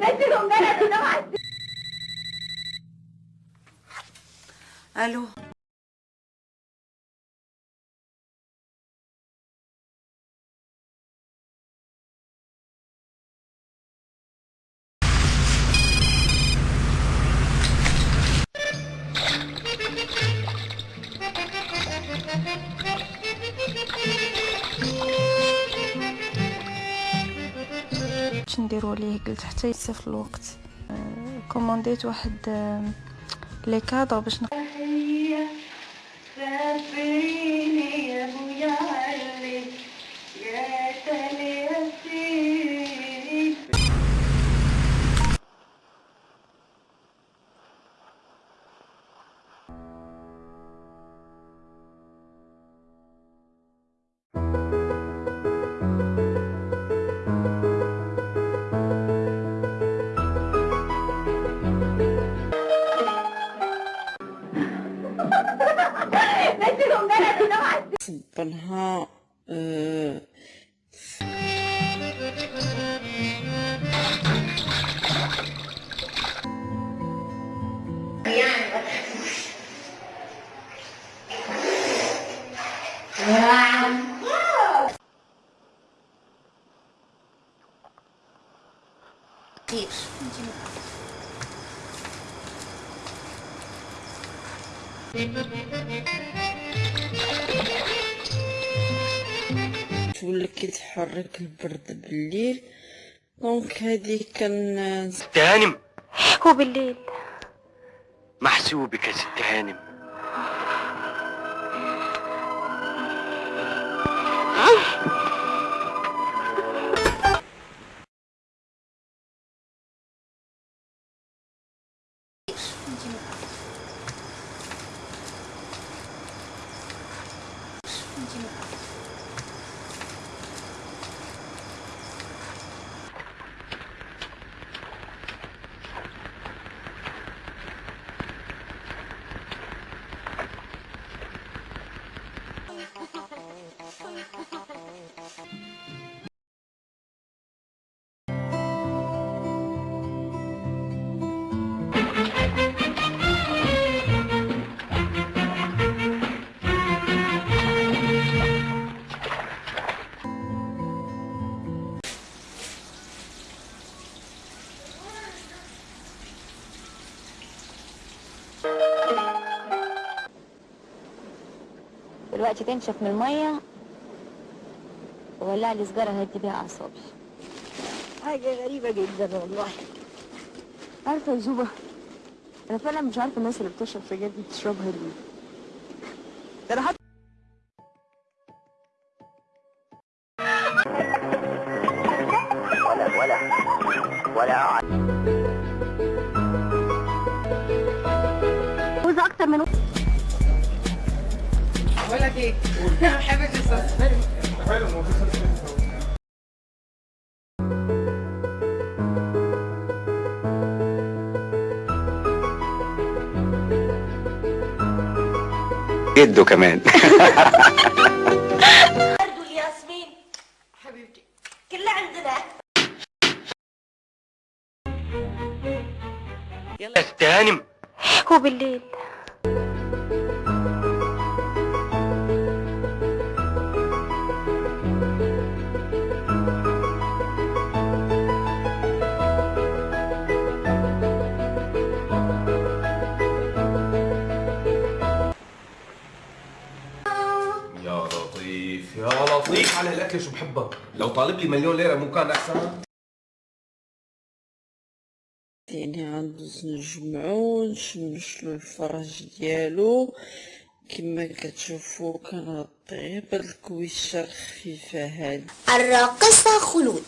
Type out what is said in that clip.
نسيهم بلدي ألو. باش نديرو عليه قلت حتى يصيف الوقت. آه، كومونديت واحد آه، لي كادر باش نق... simpanha uh, Isso, de yes تولي كيتحرك البرد بالليل. دونك هادي كان ست هانم هو بالليل محسوبك يا ست هانم 진심으로. دلوقتي تنشف من المية. وولع لي سجارة هدي بيها أعصابي. حاجة غريبة جدا والله. عارفة يا زوبة أنا فعلا مش عارفة الناس اللي بتشرب سجاير دي بتشربها ليه. ده أنا حتى ولا جده كمان. برضو الياسمين حبيبتي. كلها عندنا. يا ست هانم هو بالليل. لطيف على الأكل شو بحبها لو طالب لي مليون ليرة مو كان أحسن؟ يعني عندوز نجمعو نشمشلو الفرج ديالو. كما كتشوفوا كنغطيه بهاد الكويشه الخفيفه هادي. الراقصة خلود